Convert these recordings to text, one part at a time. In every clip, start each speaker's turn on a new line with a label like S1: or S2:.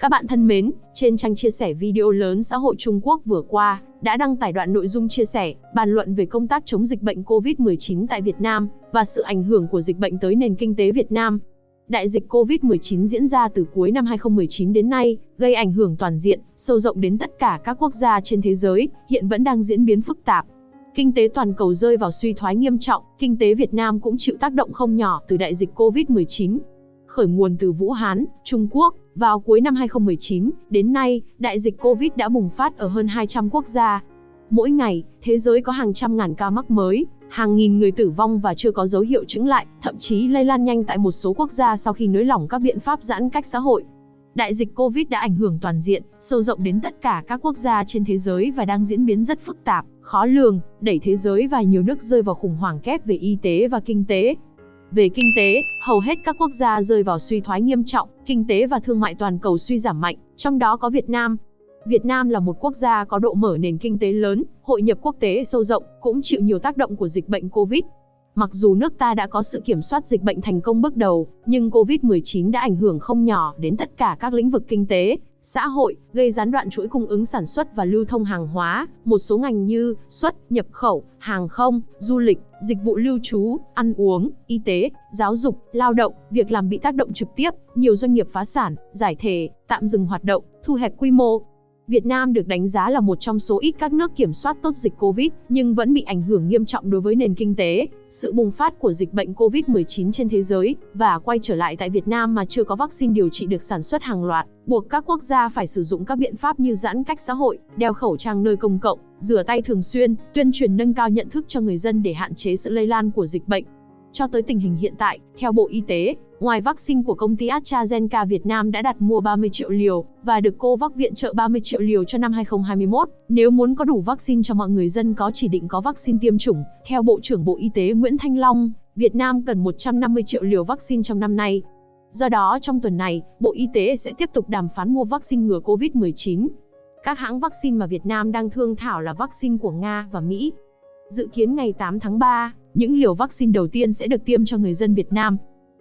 S1: Các bạn thân mến, trên trang chia sẻ video lớn xã hội Trung Quốc vừa qua, đã đăng tải đoạn nội dung chia sẻ, bàn luận về công tác chống dịch bệnh COVID-19 tại Việt Nam và sự ảnh hưởng của dịch bệnh tới nền kinh tế Việt Nam. Đại dịch COVID-19 diễn ra từ cuối năm 2019 đến nay, gây ảnh hưởng toàn diện, sâu rộng đến tất cả các quốc gia trên thế giới, hiện vẫn đang diễn biến phức tạp. Kinh tế toàn cầu rơi vào suy thoái nghiêm trọng, kinh tế Việt Nam cũng chịu tác động không nhỏ từ đại dịch COVID-19. Khởi nguồn từ Vũ Hán, Trung Quốc, vào cuối năm 2019, đến nay, đại dịch Covid đã bùng phát ở hơn 200 quốc gia. Mỗi ngày, thế giới có hàng trăm ngàn ca mắc mới, hàng nghìn người tử vong và chưa có dấu hiệu chứng lại, thậm chí lây lan nhanh tại một số quốc gia sau khi nới lỏng các biện pháp giãn cách xã hội. Đại dịch Covid đã ảnh hưởng toàn diện, sâu rộng đến tất cả các quốc gia trên thế giới và đang diễn biến rất phức tạp, khó lường, đẩy thế giới và nhiều nước rơi vào khủng hoảng kép về y tế và kinh tế. Về kinh tế, hầu hết các quốc gia rơi vào suy thoái nghiêm trọng, kinh tế và thương mại toàn cầu suy giảm mạnh, trong đó có Việt Nam. Việt Nam là một quốc gia có độ mở nền kinh tế lớn, hội nhập quốc tế sâu rộng, cũng chịu nhiều tác động của dịch bệnh Covid. Mặc dù nước ta đã có sự kiểm soát dịch bệnh thành công bước đầu, nhưng Covid-19 đã ảnh hưởng không nhỏ đến tất cả các lĩnh vực kinh tế, xã hội, gây gián đoạn chuỗi cung ứng sản xuất và lưu thông hàng hóa, một số ngành như xuất, nhập khẩu, hàng không, du lịch, dịch vụ lưu trú, ăn uống, y tế, giáo dục, lao động, việc làm bị tác động trực tiếp, nhiều doanh nghiệp phá sản, giải thể, tạm dừng hoạt động, thu hẹp quy mô, Việt Nam được đánh giá là một trong số ít các nước kiểm soát tốt dịch Covid, nhưng vẫn bị ảnh hưởng nghiêm trọng đối với nền kinh tế. Sự bùng phát của dịch bệnh Covid-19 trên thế giới và quay trở lại tại Việt Nam mà chưa có vaccine điều trị được sản xuất hàng loạt, buộc các quốc gia phải sử dụng các biện pháp như giãn cách xã hội, đeo khẩu trang nơi công cộng, rửa tay thường xuyên, tuyên truyền nâng cao nhận thức cho người dân để hạn chế sự lây lan của dịch bệnh. Cho tới tình hình hiện tại, theo Bộ Y tế, ngoài vaccine của công ty AstraZeneca Việt Nam đã đặt mua 30 triệu liều và được COVAX viện trợ 30 triệu liều cho năm 2021. Nếu muốn có đủ vaccine cho mọi người dân có chỉ định có vaccine tiêm chủng, theo Bộ trưởng Bộ Y tế Nguyễn Thanh Long, Việt Nam cần 150 triệu liều vaccine trong năm nay. Do đó, trong tuần này, Bộ Y tế sẽ tiếp tục đàm phán mua vaccine ngừa COVID-19. Các hãng vaccine mà Việt Nam đang thương thảo là vaccine của Nga và Mỹ. Dự kiến ngày 8 tháng 3, những liều vaccine đầu tiên sẽ được tiêm cho người dân Việt Nam.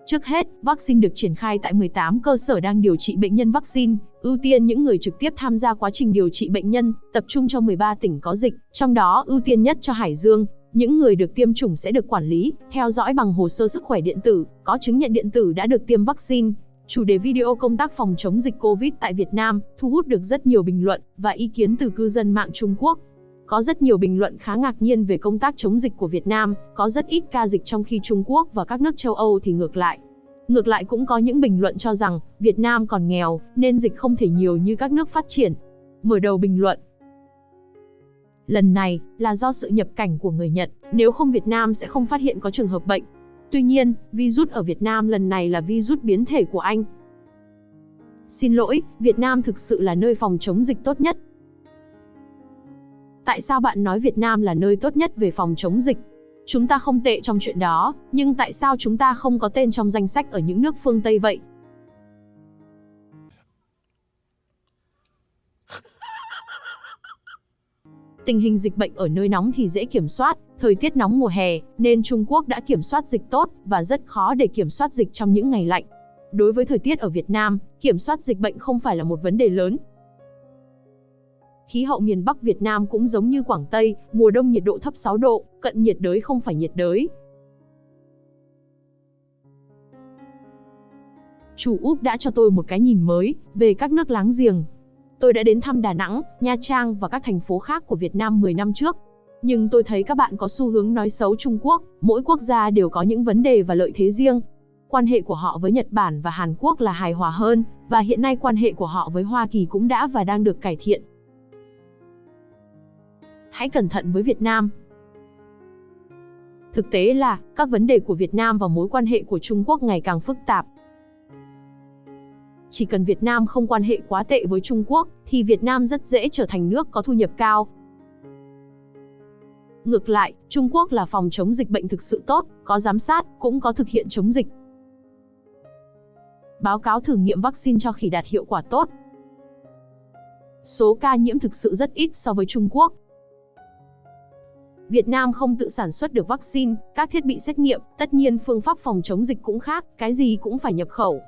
S1: Trước hết, vaccine được triển khai tại 18 cơ sở đang điều trị bệnh nhân vaccine, ưu tiên những người trực tiếp tham gia quá trình điều trị bệnh nhân, tập trung cho 13 tỉnh có dịch, trong đó ưu tiên nhất cho Hải Dương. Những người được tiêm chủng sẽ được quản lý, theo dõi bằng hồ sơ sức khỏe điện tử, có chứng nhận điện tử đã được tiêm vaccine. Chủ đề video công tác phòng chống dịch COVID tại Việt Nam thu hút được rất nhiều bình luận và ý kiến từ cư dân mạng Trung Quốc. Có rất nhiều bình luận khá ngạc nhiên về công tác chống dịch của Việt Nam, có rất ít ca dịch trong khi Trung Quốc và các nước châu Âu thì ngược lại. Ngược lại cũng có những bình luận cho rằng Việt Nam còn nghèo nên dịch không thể nhiều như các nước phát triển. Mở đầu bình luận Lần này là do sự nhập cảnh của người Nhật, nếu không Việt Nam sẽ không phát hiện có trường hợp bệnh. Tuy nhiên, virus ở Việt Nam lần này là virus biến thể của Anh. Xin lỗi, Việt Nam thực sự là nơi phòng chống dịch tốt nhất, Tại sao bạn nói Việt Nam là nơi tốt nhất về phòng chống dịch? Chúng ta không tệ trong chuyện đó, nhưng tại sao chúng ta không có tên trong danh sách ở những nước phương Tây vậy? Tình hình dịch bệnh ở nơi nóng thì dễ kiểm soát, thời tiết nóng mùa hè, nên Trung Quốc đã kiểm soát dịch tốt và rất khó để kiểm soát dịch trong những ngày lạnh. Đối với thời tiết ở Việt Nam, kiểm soát dịch bệnh không phải là một vấn đề lớn, Khí hậu miền Bắc Việt Nam cũng giống như Quảng Tây, mùa đông nhiệt độ thấp 6 độ, cận nhiệt đới không phải nhiệt đới. Chủ Úc đã cho tôi một cái nhìn mới về các nước láng giềng. Tôi đã đến thăm Đà Nẵng, Nha Trang và các thành phố khác của Việt Nam 10 năm trước. Nhưng tôi thấy các bạn có xu hướng nói xấu Trung Quốc, mỗi quốc gia đều có những vấn đề và lợi thế riêng. Quan hệ của họ với Nhật Bản và Hàn Quốc là hài hòa hơn, và hiện nay quan hệ của họ với Hoa Kỳ cũng đã và đang được cải thiện hãy cẩn thận với Việt Nam. Thực tế là, các vấn đề của Việt Nam và mối quan hệ của Trung Quốc ngày càng phức tạp. Chỉ cần Việt Nam không quan hệ quá tệ với Trung Quốc, thì Việt Nam rất dễ trở thành nước có thu nhập cao. Ngược lại, Trung Quốc là phòng chống dịch bệnh thực sự tốt, có giám sát, cũng có thực hiện chống dịch. Báo cáo thử nghiệm vaccine cho khỉ đạt hiệu quả tốt. Số ca nhiễm thực sự rất ít so với Trung Quốc, Việt Nam không tự sản xuất được vaccine, các thiết bị xét nghiệm, tất nhiên phương pháp phòng chống dịch cũng khác, cái gì cũng phải nhập khẩu.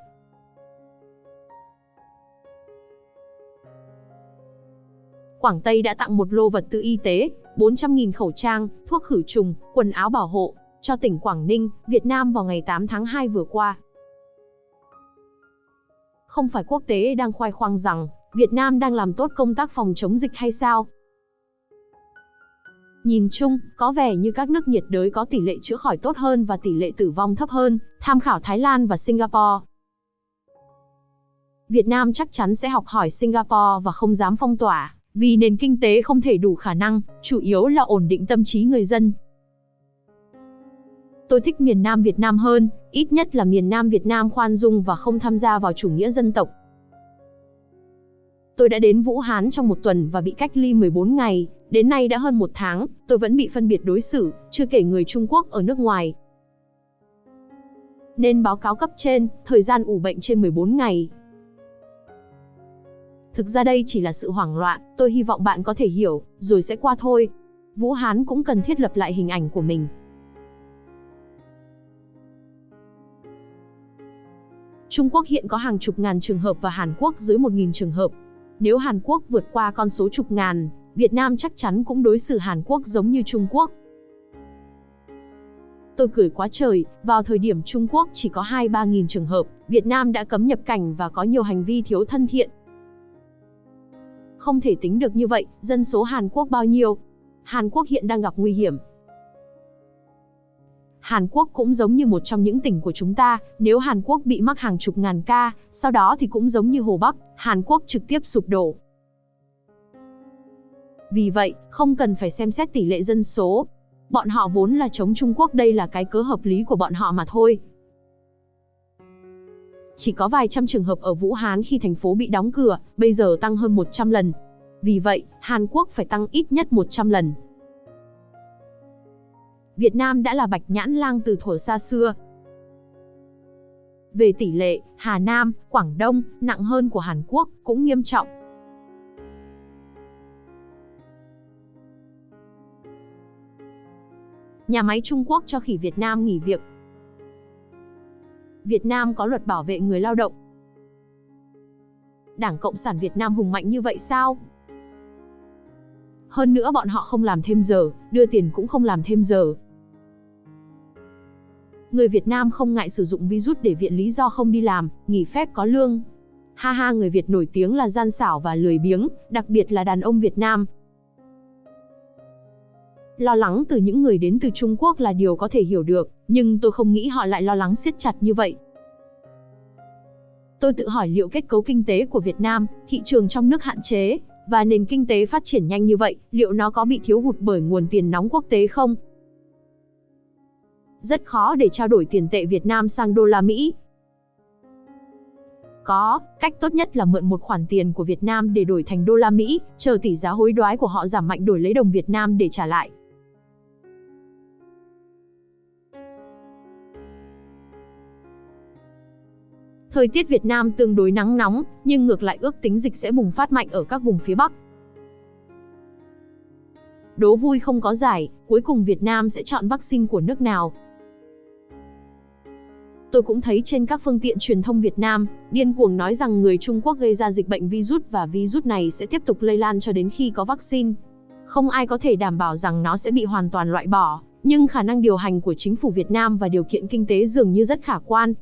S1: Quảng Tây đã tặng một lô vật tư y tế, 400.000 khẩu trang, thuốc khử trùng, quần áo bảo hộ cho tỉnh Quảng Ninh, Việt Nam vào ngày 8 tháng 2 vừa qua. Không phải quốc tế đang khoai khoang rằng Việt Nam đang làm tốt công tác phòng chống dịch hay sao? Nhìn chung, có vẻ như các nước nhiệt đới có tỷ lệ chữa khỏi tốt hơn và tỷ lệ tử vong thấp hơn, tham khảo Thái Lan và Singapore. Việt Nam chắc chắn sẽ học hỏi Singapore và không dám phong tỏa, vì nền kinh tế không thể đủ khả năng, chủ yếu là ổn định tâm trí người dân. Tôi thích miền Nam Việt Nam hơn, ít nhất là miền Nam Việt Nam khoan dung và không tham gia vào chủ nghĩa dân tộc. Tôi đã đến Vũ Hán trong một tuần và bị cách ly 14 ngày, đến nay đã hơn một tháng, tôi vẫn bị phân biệt đối xử, chưa kể người Trung Quốc ở nước ngoài. Nên báo cáo cấp trên, thời gian ủ bệnh trên 14 ngày. Thực ra đây chỉ là sự hoảng loạn, tôi hy vọng bạn có thể hiểu, rồi sẽ qua thôi. Vũ Hán cũng cần thiết lập lại hình ảnh của mình. Trung Quốc hiện có hàng chục ngàn trường hợp và Hàn Quốc dưới 1.000 trường hợp. Nếu Hàn Quốc vượt qua con số chục ngàn, Việt Nam chắc chắn cũng đối xử Hàn Quốc giống như Trung Quốc. Tôi cười quá trời, vào thời điểm Trung Quốc chỉ có 2-3 nghìn trường hợp, Việt Nam đã cấm nhập cảnh và có nhiều hành vi thiếu thân thiện. Không thể tính được như vậy, dân số Hàn Quốc bao nhiêu? Hàn Quốc hiện đang gặp nguy hiểm, Hàn Quốc cũng giống như một trong những tỉnh của chúng ta, nếu Hàn Quốc bị mắc hàng chục ngàn ca, sau đó thì cũng giống như Hồ Bắc, Hàn Quốc trực tiếp sụp đổ. Vì vậy, không cần phải xem xét tỷ lệ dân số. Bọn họ vốn là chống Trung Quốc đây là cái cớ hợp lý của bọn họ mà thôi. Chỉ có vài trăm trường hợp ở Vũ Hán khi thành phố bị đóng cửa, bây giờ tăng hơn 100 lần. Vì vậy, Hàn Quốc phải tăng ít nhất 100 lần. Việt Nam đã là bạch nhãn lang từ thuở xa xưa. Về tỷ lệ, Hà Nam, Quảng Đông, nặng hơn của Hàn Quốc, cũng nghiêm trọng. Nhà máy Trung Quốc cho khỉ Việt Nam nghỉ việc. Việt Nam có luật bảo vệ người lao động. Đảng Cộng sản Việt Nam hùng mạnh như vậy sao? Hơn nữa bọn họ không làm thêm giờ, đưa tiền cũng không làm thêm giờ. Người Việt Nam không ngại sử dụng virus để viện lý do không đi làm, nghỉ phép có lương. Ha ha người Việt nổi tiếng là gian xảo và lười biếng, đặc biệt là đàn ông Việt Nam. Lo lắng từ những người đến từ Trung Quốc là điều có thể hiểu được, nhưng tôi không nghĩ họ lại lo lắng siết chặt như vậy. Tôi tự hỏi liệu kết cấu kinh tế của Việt Nam, thị trường trong nước hạn chế, và nền kinh tế phát triển nhanh như vậy, liệu nó có bị thiếu hụt bởi nguồn tiền nóng quốc tế không? Rất khó để trao đổi tiền tệ Việt Nam sang đô la Mỹ. Có, cách tốt nhất là mượn một khoản tiền của Việt Nam để đổi thành đô la Mỹ, chờ tỷ giá hối đoái của họ giảm mạnh đổi lấy đồng Việt Nam để trả lại. Thời tiết Việt Nam tương đối nắng nóng, nhưng ngược lại ước tính dịch sẽ bùng phát mạnh ở các vùng phía Bắc. Đố vui không có giải, cuối cùng Việt Nam sẽ chọn vaccine của nước nào? Tôi cũng thấy trên các phương tiện truyền thông Việt Nam, điên cuồng nói rằng người Trung Quốc gây ra dịch bệnh virus và virus này sẽ tiếp tục lây lan cho đến khi có vaccine. Không ai có thể đảm bảo rằng nó sẽ bị hoàn toàn loại bỏ, nhưng khả năng điều hành của chính phủ Việt Nam và điều kiện kinh tế dường như rất khả quan.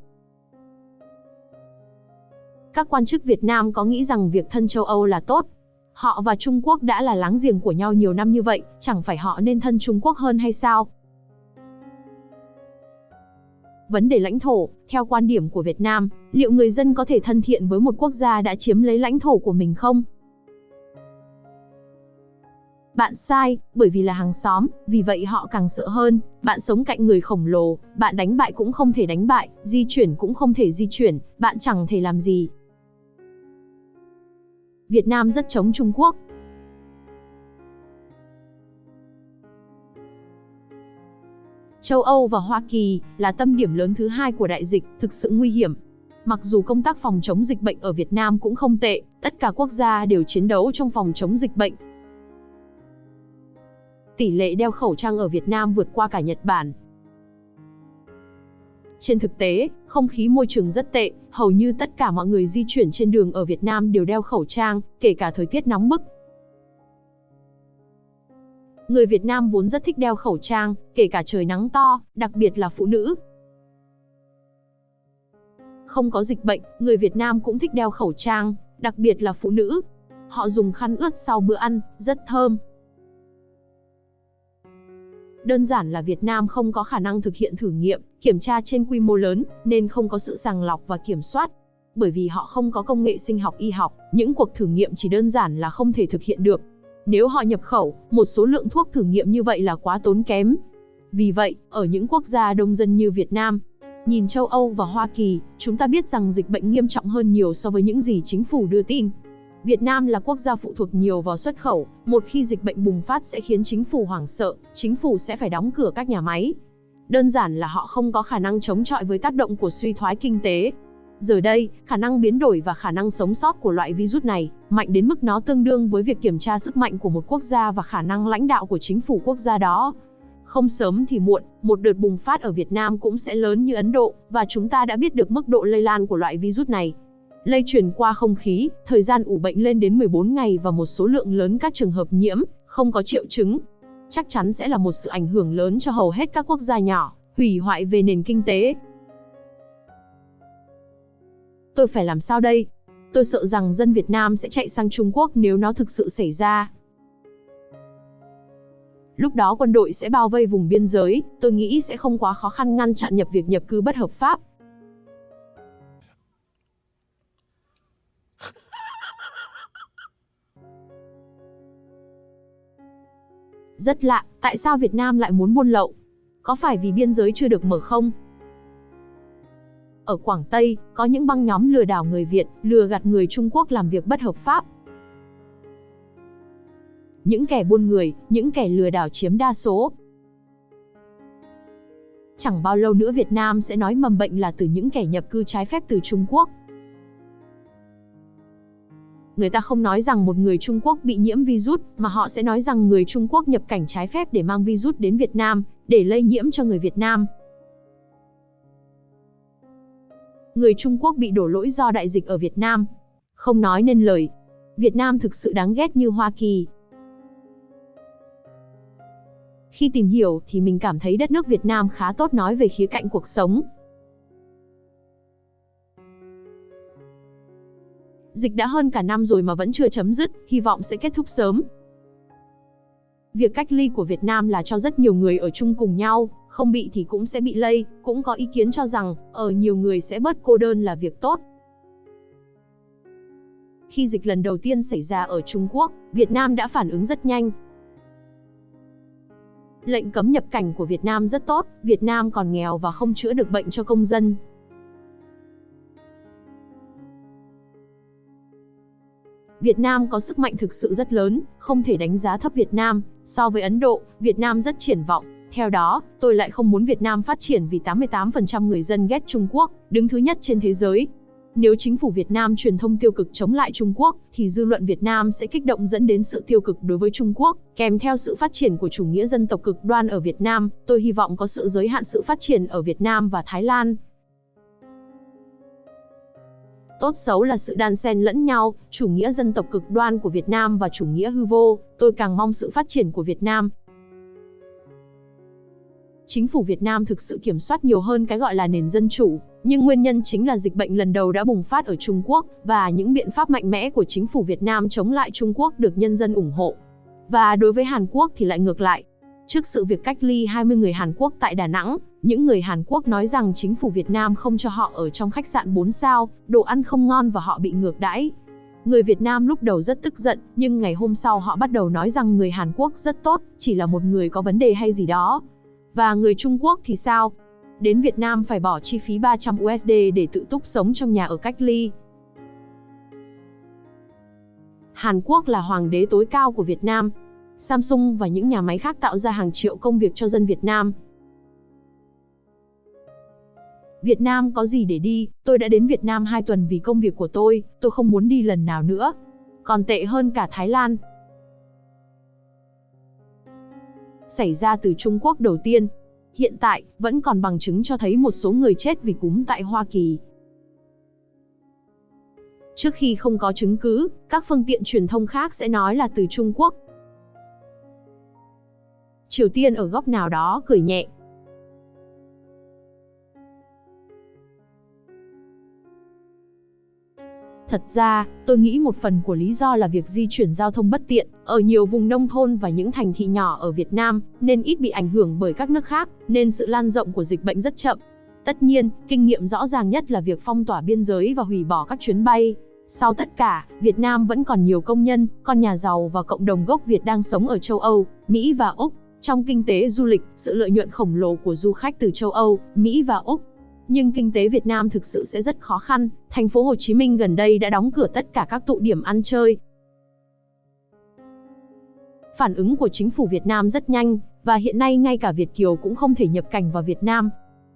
S1: Các quan chức Việt Nam có nghĩ rằng việc thân châu Âu là tốt. Họ và Trung Quốc đã là láng giềng của nhau nhiều năm như vậy, chẳng phải họ nên thân Trung Quốc hơn hay sao? Vấn đề lãnh thổ, theo quan điểm của Việt Nam, liệu người dân có thể thân thiện với một quốc gia đã chiếm lấy lãnh thổ của mình không? Bạn sai, bởi vì là hàng xóm, vì vậy họ càng sợ hơn. Bạn sống cạnh người khổng lồ, bạn đánh bại cũng không thể đánh bại, di chuyển cũng không thể di chuyển, bạn chẳng thể làm gì. Việt Nam rất chống Trung Quốc. Châu Âu và Hoa Kỳ là tâm điểm lớn thứ hai của đại dịch, thực sự nguy hiểm. Mặc dù công tác phòng chống dịch bệnh ở Việt Nam cũng không tệ, tất cả quốc gia đều chiến đấu trong phòng chống dịch bệnh. Tỷ lệ đeo khẩu trang ở Việt Nam vượt qua cả Nhật Bản. Trên thực tế, không khí môi trường rất tệ, hầu như tất cả mọi người di chuyển trên đường ở Việt Nam đều đeo khẩu trang, kể cả thời tiết nóng bức. Người Việt Nam vốn rất thích đeo khẩu trang, kể cả trời nắng to, đặc biệt là phụ nữ. Không có dịch bệnh, người Việt Nam cũng thích đeo khẩu trang, đặc biệt là phụ nữ. Họ dùng khăn ướt sau bữa ăn, rất thơm. Đơn giản là Việt Nam không có khả năng thực hiện thử nghiệm, kiểm tra trên quy mô lớn, nên không có sự sàng lọc và kiểm soát. Bởi vì họ không có công nghệ sinh học y học, những cuộc thử nghiệm chỉ đơn giản là không thể thực hiện được. Nếu họ nhập khẩu, một số lượng thuốc thử nghiệm như vậy là quá tốn kém. Vì vậy, ở những quốc gia đông dân như Việt Nam, nhìn châu Âu và Hoa Kỳ, chúng ta biết rằng dịch bệnh nghiêm trọng hơn nhiều so với những gì chính phủ đưa tin. Việt Nam là quốc gia phụ thuộc nhiều vào xuất khẩu, một khi dịch bệnh bùng phát sẽ khiến chính phủ hoảng sợ, chính phủ sẽ phải đóng cửa các nhà máy. Đơn giản là họ không có khả năng chống chọi với tác động của suy thoái kinh tế. Giờ đây, khả năng biến đổi và khả năng sống sót của loại virus này mạnh đến mức nó tương đương với việc kiểm tra sức mạnh của một quốc gia và khả năng lãnh đạo của chính phủ quốc gia đó. Không sớm thì muộn, một đợt bùng phát ở Việt Nam cũng sẽ lớn như Ấn Độ, và chúng ta đã biết được mức độ lây lan của loại virus này. Lây truyền qua không khí, thời gian ủ bệnh lên đến 14 ngày và một số lượng lớn các trường hợp nhiễm, không có triệu chứng. Chắc chắn sẽ là một sự ảnh hưởng lớn cho hầu hết các quốc gia nhỏ, hủy hoại về nền kinh tế. Tôi phải làm sao đây? Tôi sợ rằng dân Việt Nam sẽ chạy sang Trung Quốc nếu nó thực sự xảy ra. Lúc đó quân đội sẽ bao vây vùng biên giới, tôi nghĩ sẽ không quá khó khăn ngăn chặn nhập việc nhập cư bất hợp pháp. Rất lạ, tại sao Việt Nam lại muốn buôn lậu? Có phải vì biên giới chưa được mở không? Ở Quảng Tây, có những băng nhóm lừa đảo người Việt, lừa gạt người Trung Quốc làm việc bất hợp pháp. Những kẻ buôn người, những kẻ lừa đảo chiếm đa số. Chẳng bao lâu nữa Việt Nam sẽ nói mầm bệnh là từ những kẻ nhập cư trái phép từ Trung Quốc. Người ta không nói rằng một người Trung Quốc bị nhiễm virus, mà họ sẽ nói rằng người Trung Quốc nhập cảnh trái phép để mang virus đến Việt Nam, để lây nhiễm cho người Việt Nam. Người Trung Quốc bị đổ lỗi do đại dịch ở Việt Nam. Không nói nên lời. Việt Nam thực sự đáng ghét như Hoa Kỳ. Khi tìm hiểu thì mình cảm thấy đất nước Việt Nam khá tốt nói về khía cạnh cuộc sống, Dịch đã hơn cả năm rồi mà vẫn chưa chấm dứt, hy vọng sẽ kết thúc sớm. Việc cách ly của Việt Nam là cho rất nhiều người ở chung cùng nhau, không bị thì cũng sẽ bị lây, cũng có ý kiến cho rằng, ở nhiều người sẽ bớt cô đơn là việc tốt. Khi dịch lần đầu tiên xảy ra ở Trung Quốc, Việt Nam đã phản ứng rất nhanh. Lệnh cấm nhập cảnh của Việt Nam rất tốt, Việt Nam còn nghèo và không chữa được bệnh cho công dân, Việt Nam có sức mạnh thực sự rất lớn, không thể đánh giá thấp Việt Nam. So với Ấn Độ, Việt Nam rất triển vọng. Theo đó, tôi lại không muốn Việt Nam phát triển vì 88% người dân ghét Trung Quốc, đứng thứ nhất trên thế giới. Nếu chính phủ Việt Nam truyền thông tiêu cực chống lại Trung Quốc, thì dư luận Việt Nam sẽ kích động dẫn đến sự tiêu cực đối với Trung Quốc, kèm theo sự phát triển của chủ nghĩa dân tộc cực đoan ở Việt Nam. Tôi hy vọng có sự giới hạn sự phát triển ở Việt Nam và Thái Lan, Tốt xấu là sự đan xen lẫn nhau, chủ nghĩa dân tộc cực đoan của Việt Nam và chủ nghĩa hư vô, tôi càng mong sự phát triển của Việt Nam. Chính phủ Việt Nam thực sự kiểm soát nhiều hơn cái gọi là nền dân chủ, nhưng nguyên nhân chính là dịch bệnh lần đầu đã bùng phát ở Trung Quốc và những biện pháp mạnh mẽ của chính phủ Việt Nam chống lại Trung Quốc được nhân dân ủng hộ. Và đối với Hàn Quốc thì lại ngược lại. Trước sự việc cách ly 20 người Hàn Quốc tại Đà Nẵng, những người Hàn Quốc nói rằng chính phủ Việt Nam không cho họ ở trong khách sạn 4 sao, đồ ăn không ngon và họ bị ngược đãi. Người Việt Nam lúc đầu rất tức giận, nhưng ngày hôm sau họ bắt đầu nói rằng người Hàn Quốc rất tốt, chỉ là một người có vấn đề hay gì đó. Và người Trung Quốc thì sao? Đến Việt Nam phải bỏ chi phí 300 USD để tự túc sống trong nhà ở cách ly. Hàn Quốc là hoàng đế tối cao của Việt Nam. Samsung và những nhà máy khác tạo ra hàng triệu công việc cho dân Việt Nam. Việt Nam có gì để đi, tôi đã đến Việt Nam 2 tuần vì công việc của tôi, tôi không muốn đi lần nào nữa. Còn tệ hơn cả Thái Lan. Xảy ra từ Trung Quốc đầu tiên. Hiện tại, vẫn còn bằng chứng cho thấy một số người chết vì cúm tại Hoa Kỳ. Trước khi không có chứng cứ, các phương tiện truyền thông khác sẽ nói là từ Trung Quốc. Triều Tiên ở góc nào đó cười nhẹ. Thật ra, tôi nghĩ một phần của lý do là việc di chuyển giao thông bất tiện, ở nhiều vùng nông thôn và những thành thị nhỏ ở Việt Nam, nên ít bị ảnh hưởng bởi các nước khác, nên sự lan rộng của dịch bệnh rất chậm. Tất nhiên, kinh nghiệm rõ ràng nhất là việc phong tỏa biên giới và hủy bỏ các chuyến bay. Sau tất cả, Việt Nam vẫn còn nhiều công nhân, con nhà giàu và cộng đồng gốc Việt đang sống ở châu Âu, Mỹ và Úc. Trong kinh tế du lịch, sự lợi nhuận khổng lồ của du khách từ châu Âu, Mỹ và Úc nhưng kinh tế Việt Nam thực sự sẽ rất khó khăn. Thành phố Hồ Chí Minh gần đây đã đóng cửa tất cả các tụ điểm ăn chơi. Phản ứng của chính phủ Việt Nam rất nhanh, và hiện nay ngay cả Việt Kiều cũng không thể nhập cảnh vào Việt Nam.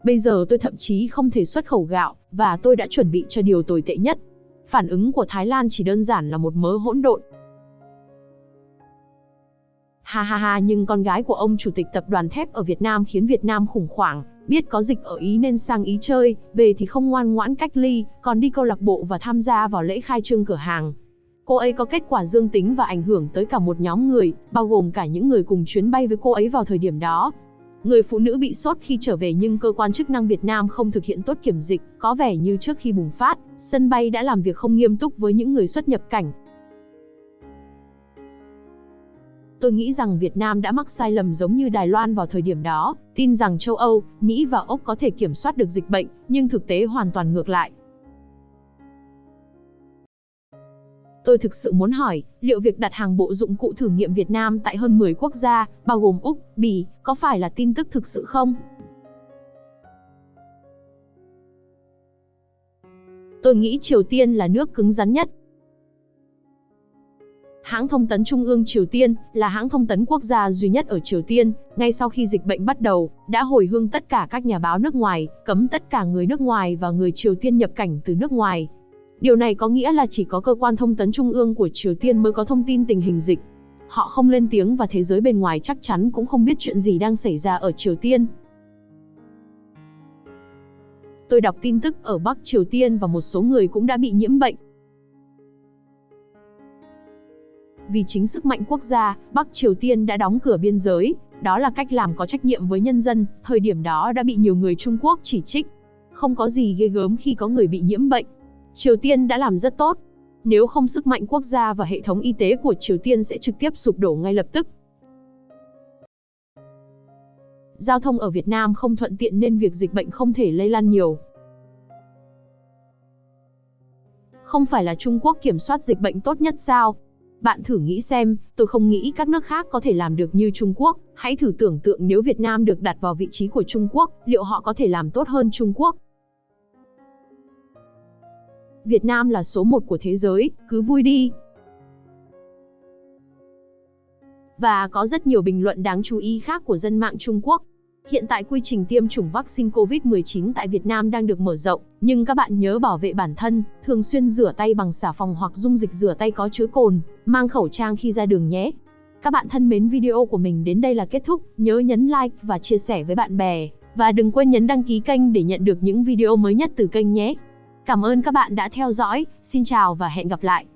S1: Bây giờ tôi thậm chí không thể xuất khẩu gạo, và tôi đã chuẩn bị cho điều tồi tệ nhất. Phản ứng của Thái Lan chỉ đơn giản là một mớ hỗn độn. Ha ha ha nhưng con gái của ông chủ tịch tập đoàn thép ở Việt Nam khiến Việt Nam khủng hoảng, biết có dịch ở Ý nên sang Ý chơi, về thì không ngoan ngoãn cách ly, còn đi câu lạc bộ và tham gia vào lễ khai trương cửa hàng. Cô ấy có kết quả dương tính và ảnh hưởng tới cả một nhóm người, bao gồm cả những người cùng chuyến bay với cô ấy vào thời điểm đó. Người phụ nữ bị sốt khi trở về nhưng cơ quan chức năng Việt Nam không thực hiện tốt kiểm dịch, có vẻ như trước khi bùng phát, sân bay đã làm việc không nghiêm túc với những người xuất nhập cảnh, Tôi nghĩ rằng Việt Nam đã mắc sai lầm giống như Đài Loan vào thời điểm đó, tin rằng châu Âu, Mỹ và Úc có thể kiểm soát được dịch bệnh, nhưng thực tế hoàn toàn ngược lại. Tôi thực sự muốn hỏi, liệu việc đặt hàng bộ dụng cụ thử nghiệm Việt Nam tại hơn 10 quốc gia, bao gồm Úc, Bỉ, có phải là tin tức thực sự không? Tôi nghĩ Triều Tiên là nước cứng rắn nhất, Hãng thông tấn Trung ương Triều Tiên là hãng thông tấn quốc gia duy nhất ở Triều Tiên, ngay sau khi dịch bệnh bắt đầu, đã hồi hương tất cả các nhà báo nước ngoài, cấm tất cả người nước ngoài và người Triều Tiên nhập cảnh từ nước ngoài. Điều này có nghĩa là chỉ có cơ quan thông tấn Trung ương của Triều Tiên mới có thông tin tình hình dịch. Họ không lên tiếng và thế giới bên ngoài chắc chắn cũng không biết chuyện gì đang xảy ra ở Triều Tiên. Tôi đọc tin tức ở Bắc Triều Tiên và một số người cũng đã bị nhiễm bệnh. Vì chính sức mạnh quốc gia, Bắc Triều Tiên đã đóng cửa biên giới, đó là cách làm có trách nhiệm với nhân dân, thời điểm đó đã bị nhiều người Trung Quốc chỉ trích. Không có gì ghê gớm khi có người bị nhiễm bệnh. Triều Tiên đã làm rất tốt. Nếu không sức mạnh quốc gia và hệ thống y tế của Triều Tiên sẽ trực tiếp sụp đổ ngay lập tức. Giao thông ở Việt Nam không thuận tiện nên việc dịch bệnh không thể lây lan nhiều. Không phải là Trung Quốc kiểm soát dịch bệnh tốt nhất sao? Bạn thử nghĩ xem, tôi không nghĩ các nước khác có thể làm được như Trung Quốc. Hãy thử tưởng tượng nếu Việt Nam được đặt vào vị trí của Trung Quốc, liệu họ có thể làm tốt hơn Trung Quốc? Việt Nam là số một của thế giới, cứ vui đi. Và có rất nhiều bình luận đáng chú ý khác của dân mạng Trung Quốc. Hiện tại quy trình tiêm chủng vaccine COVID-19 tại Việt Nam đang được mở rộng, nhưng các bạn nhớ bảo vệ bản thân, thường xuyên rửa tay bằng xà phòng hoặc dung dịch rửa tay có chứa cồn, mang khẩu trang khi ra đường nhé. Các bạn thân mến video của mình đến đây là kết thúc, nhớ nhấn like và chia sẻ với bạn bè. Và đừng quên nhấn đăng ký kênh để nhận được những video mới nhất từ kênh nhé. Cảm ơn các bạn đã theo dõi, xin chào và hẹn gặp lại.